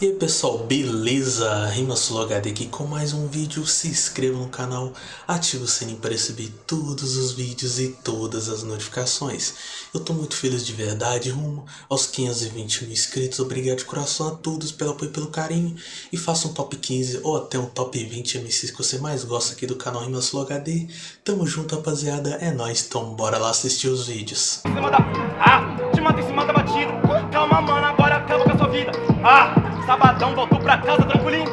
E aí pessoal, beleza? RimaSuloHD aqui com mais um vídeo, se inscreva no canal, ative o sininho para receber todos os vídeos e todas as notificações. Eu tô muito feliz de verdade, rumo aos 520 mil inscritos, obrigado de coração a todos pelo apoio e pelo carinho. E faça um top 15 ou até um top 20 MCs que você mais gosta aqui do canal RimaSuloHD. Tamo junto rapaziada, é nóis, então bora lá assistir os vídeos. Ah, te mata em cima da batida Calma mano, agora acaba com a sua vida Ah, sabadão, voltou pra casa tranquilinho?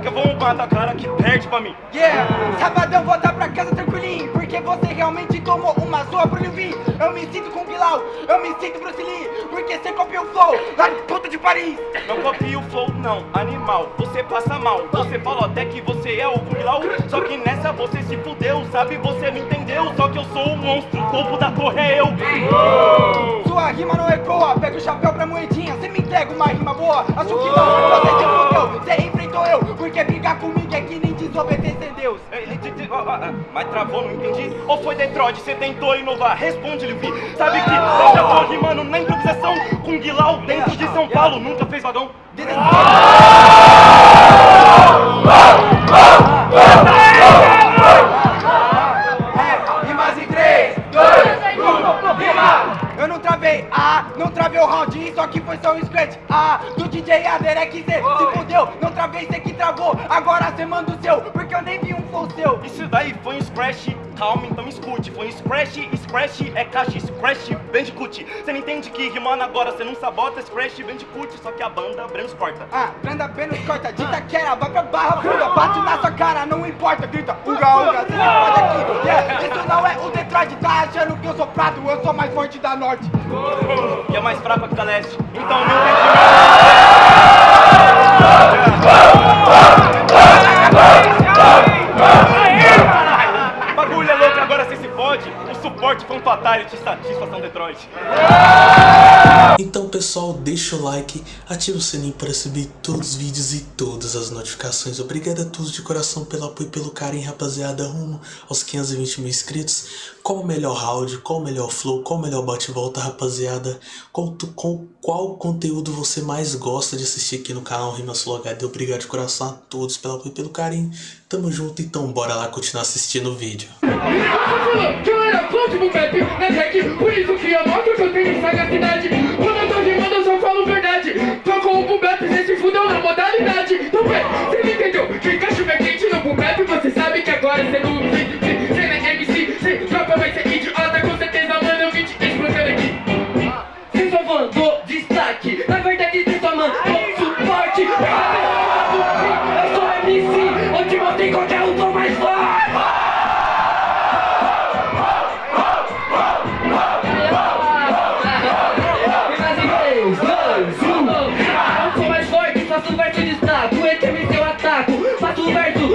Que eu vou matar a cara que perde pra mim. Yeah, sabadão voltar pra casa tranquilinho Porque você realmente tomou uma zoa pro Livin Eu me sinto com Bilal, eu me sinto Bruce Lee Porque você copiou o flow lá de puta de Paris. Não copia o flow não, animal, você passa mal. Você falou até que você é o Kung Só que nessa você se fudeu, sabe, você não entendeu Só que eu sou o monstro, o topo da torre é eu uma rima boa, acho que não Você se fudeu, você enfrentou eu Porque brigar comigo é que nem desobedecer Deus É, é, é, é, ah, ah, Mas travou, não entendi Ou foi Detroit, você tentou inovar? Responde, Levi Sabe que eu já tô rimando na improvisação Com Guilau dentro de São Paulo Nunca fez vagão É, não travei o round, isso aqui foi só um scratch, ah, do DJ Aderek Z, se fudeu, não travei, cê que travou, agora cê manda o seu, porque eu nem vi um flow seu. Isso daí foi um scratch, calma, então escute. Foi um scratch, scratch é caixa, scratch, bandicoot Você não entende que rimando agora, você não sabota Scratch, bandicoot, só que a banda Brenos corta. Ah, Branda Benos corta, dita quera, vai pra barra fura, bato na sua cara, não importa, grita, uga, uga, cê pode aqui, yeah, isso não é o Detroit, tá achando que eu sou prato, eu sou mais forte da norte. E é mais fraca da leste Então não entende Bagulho é louco, agora você se fode. O suporte foi um fatality, satisfação Detroit pessoal, deixa o like, ativa o sininho para receber todos os vídeos e todas as notificações. Obrigado a todos de coração pelo apoio e pelo carinho, rapaziada, rumo aos 520 mil inscritos. Qual o melhor round, qual o melhor flow, qual o melhor bate-volta, rapaziada? Qual, com, qual conteúdo você mais gosta de assistir aqui no canal RimaSuloHD? Obrigado de coração a todos pelo apoio e pelo carinho. Tamo junto, então bora lá continuar assistindo o vídeo. Então vem, cê não entendeu? Que é quente no boom bap Você sabe que agora cê não cê cê não é MC Cê tropa vai ser idiota com certeza mano eu vim te explodindo aqui. Cê só mandou destaque Na verdade cê só mandou suporte. Eu sou MC, onde você encontra o tom mais forte. Eu sou mais forte, faço verso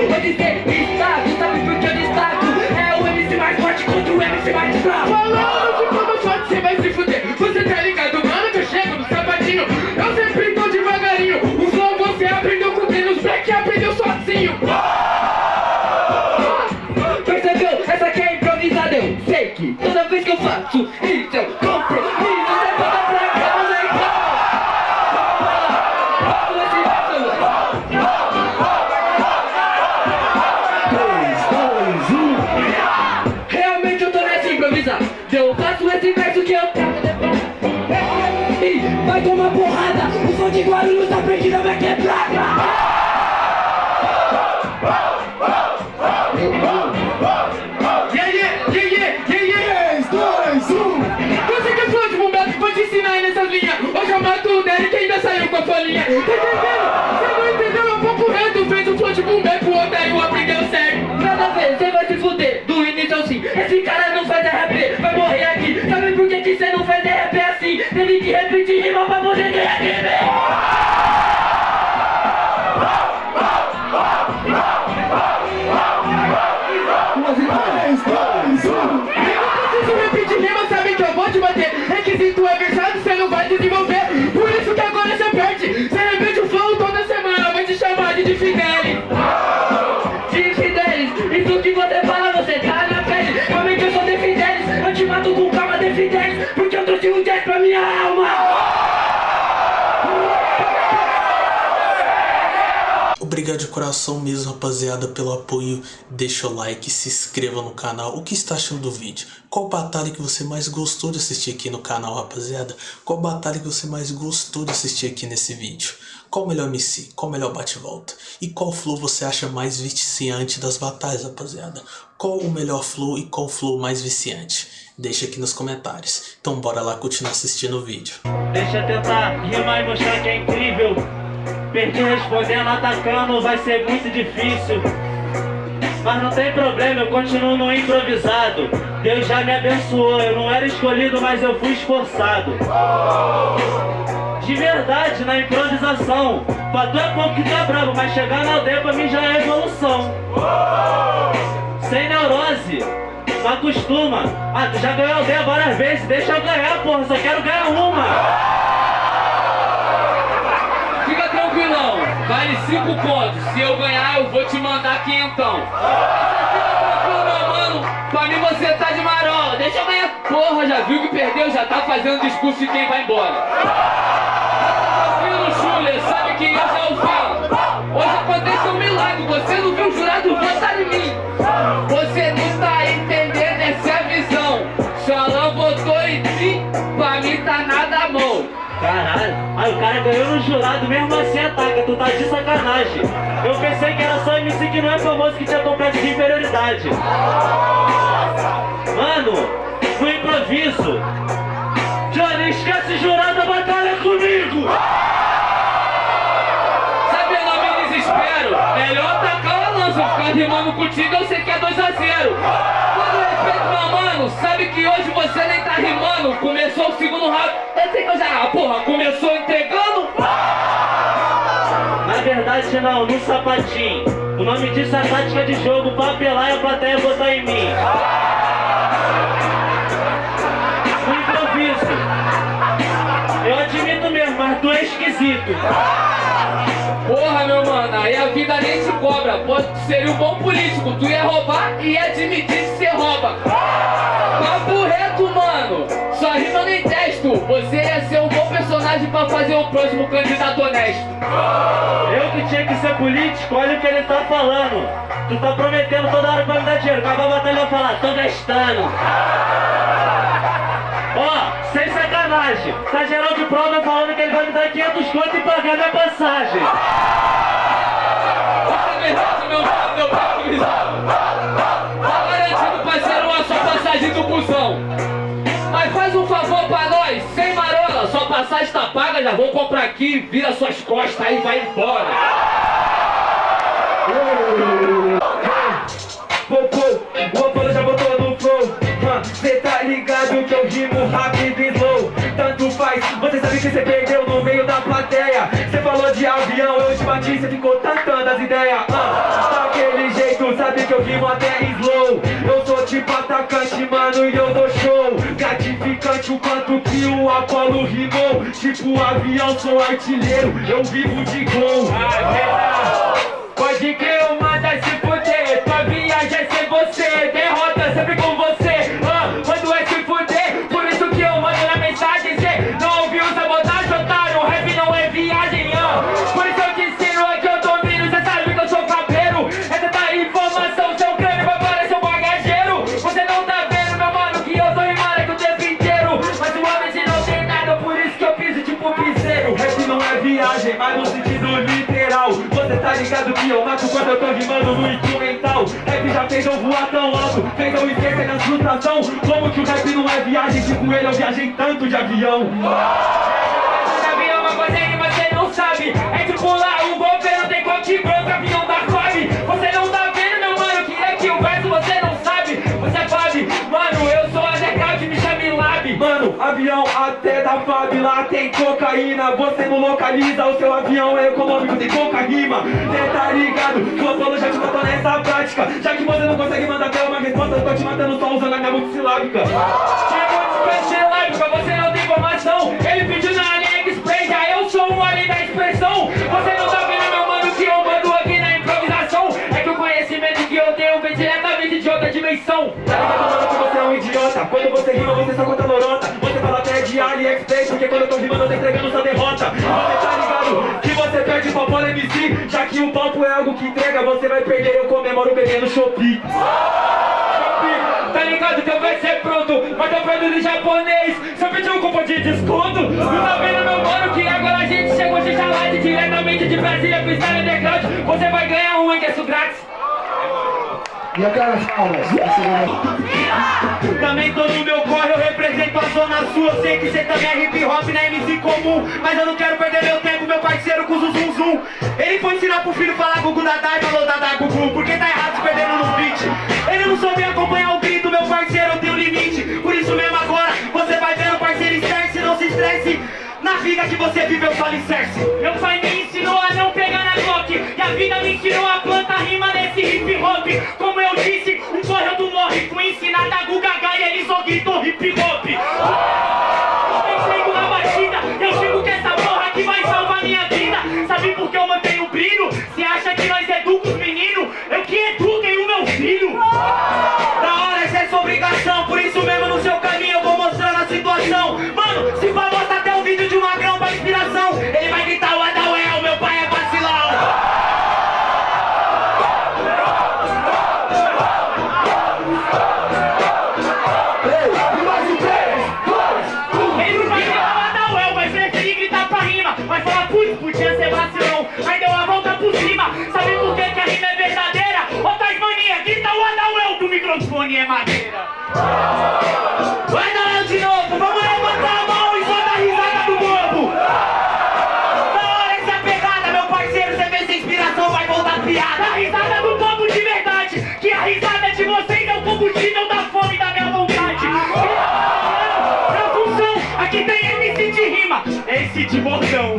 vou dizer destaco Sabe por que eu destaco? É o MC mais forte contra o MC mais fraco Falando de como forte você vai se fuder. Você tá ligado, mano, que eu chego no sapatinho. Eu sempre tô devagarinho. O flow você aprendeu com quem nos black aprendeu sozinho. Percebeu? Essa aqui é improvisada, eu sei que toda vez que eu faço isso Tá? Você não entendeu? É um pouco reto Fez um de boom bap, o aprendeu certo Nada a ver, você vai se fuder Do início ao fim Esse cara não faz RP, vai morrer aqui Sabe por que que você não faz RP assim? Teve que repetir rima pra vou te bater Requisito é versado, você não vai desenvolver obrigado de coração mesmo, rapaziada, pelo apoio. Deixa o like, se inscreva no canal. O que está achando do vídeo? Qual batalha que você mais gostou de assistir aqui no canal, rapaziada? Qual batalha que você mais gostou de assistir aqui nesse vídeo? Qual o melhor MC? Qual o melhor bate-volta? E qual flow você acha mais viciante das batalhas, rapaziada? Qual o melhor flow e qual flow mais viciante? Deixa aqui nos comentários. Então bora lá continuar assistindo o vídeo. Deixa eu tentar rimar e mostrar que é incrível Perdi respondendo, atacando, vai ser muito difícil. Mas não tem problema, eu continuo no improvisado. Deus já me abençoou, eu não era escolhido, mas eu fui esforçado. De verdade, na improvisação. Pra tu é pouco que tá bravo, mas chegar na aldeia pra mim já é evolução. Sem neurose não acostuma. Ah, tu já ganhou aldeia várias vezes, deixa eu ganhar, porra, só quero ganhar uma. Vale cinco pontos. Se eu ganhar, eu vou te mandar quinhentão. Pra mim você tá de marola. Deixa eu ganhar. Porra, já viu que perdeu, já tá fazendo discurso de quem vai embora. Tranquilo, Schuller, sabe que eu já o falo. Hoje aconteceu um milagre, você não viu o jurado votar em mim. Você não tá entendendo aí o cara ganhou no jurado, mesmo assim ataca, tu tá de sacanagem. Eu pensei que era só MC que não é famoso que tinha complexo de inferioridade. Mano, no improviso. Johnny, esquece jurado a batalha comigo! Sabe, eu não me desespero. Melhor tacar a lança, ficar rimando contigo, eu sei que é 2x0. Todo respeito, meu mano, sabe que o segundo round, eu sei que eu já. Ah, porra, começou entregando? Na verdade não, no sapatinho. O nome disso é tática de jogo, papelar e a plateia botar em mim. No improviso. Eu admito mesmo, mas tu é esquisito. Porra, meu mano, aí a vida nem te cobra. Pô, tu seria um bom político, tu ia roubar e ia admitir que você rouba. Papo Você ia ser um bom personagem pra fazer o próximo candidato honesto. Eu que tinha que ser político, olha o que ele tá falando. Tu tá prometendo toda hora pra me dar dinheiro. Acabou a batalha vai falar, tô gastando. Ó, sem sacanagem. Tá geral de prova falando que ele vai me dar 500 conto e pagar minha passagem. Você meu. Tá garantido, parceiro, a sua passagem do busão. Passagem tá paga, já vou comprar aqui, vira suas costas aí vai embora. Pô, pô, o Apolo já botou no flow. Cê tá ligado que eu rimo rápido e slow Tanto faz, você sabe que cê perdeu no meio da plateia. Cê falou de avião, eu te bati, cê ficou tantando as ideias. Daquele jeito, sabe que eu rimo até slow. Eu sou tipo atacante, mano, e eu Gratificante o quanto que o Apolo rimou. Tipo avião, sou artilheiro, eu vivo de gol. Pode mas no sentido literal. Você tá ligado que eu mato quando eu tô rimando no instrumental. Rap já fez eu voar tão alto Fez eu esquecer na frustração. Como que o rap não é viagem? Tipo ele, eu viajei tanto de avião. De avião, uma coisa aí você não sabe. É tipo lá, o governo tem corte branco Avião Lá tem cocaína Você não localiza O seu avião é econômico Tem pouca rima. Cê tá ligado? Que o Apolo já te botou nessa prática. Já que você não consegue mandar até uma resposta Eu tô te matando só usando a minha multissilábica Tipo, multissilábica Você não tem informação. Ele pediu na AliExpress Já eu sou um alien da expressão. Você não tá vendo, meu mano Que eu mando aqui na improvisação. É que o conhecimento que eu tenho Vem diretamente de outra dimensão. Tá ligado, mano, que você é um idiota. Quando você rima, você só conta lorota AliExpress Porque quando eu tô rimando eu tô entregando sua derrota. Você tá ligado que você perde pra Polo MC Já que o papo é algo que entrega Você vai perder, eu comemoro bebendo Shopee. Tá ligado que vai ser pronto Mas perdendo em japonês. Você pediu um cupom de desconto Não tá vendo meu mano que agora a gente chegou de chalade Diretamente de Brasília, freestyle underground. Você vai ganhar um ingresso grátis E aquelas palmas? Também tô no meu corre, eu represento a zona sul. Eu sei que cê também é hip hop na MC comum Mas eu não quero perder meu tempo, meu parceiro com o zum zum. Ele foi ensinar pro filho falar gugu dadá e falou dadá gugu Porque tá errado se perdendo no beat. Ele não soube acompanhar o grito, meu parceiro, eu tenho limite. Por isso mesmo agora, você vai vendo parceiro estresse Não se estresse, na vida que você viveu só alicerce Meu pai a vida me ensinou a planta rima nesse hip hop. Como eu disse, um correu do morre Fui ensinado a Gugaga e ele só gritou hip hop Esse de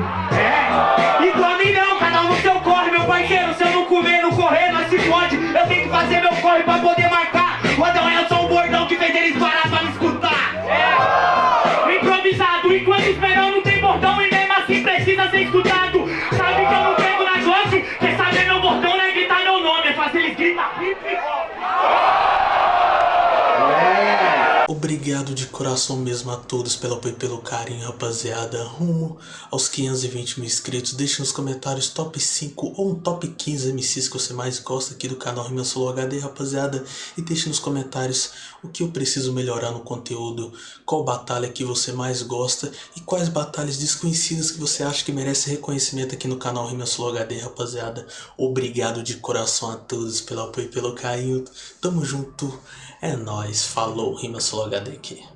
Coração mesmo a todos pelo apoio e pelo carinho, rapaziada. Rumo aos 520 mil inscritos. Deixe nos comentários top 5 ou um top 15 MCs que você mais gosta aqui do canal Rima Solo HD, rapaziada. E deixe nos comentários o que eu preciso melhorar no conteúdo, qual batalha que você mais gosta e quais batalhas desconhecidas que você acha que merece reconhecimento aqui no canal Rima Solo HD, rapaziada. Obrigado de coração a todos pelo apoio e pelo carinho. Tamo junto. É nóis. Falou. Rima Solo HD aqui.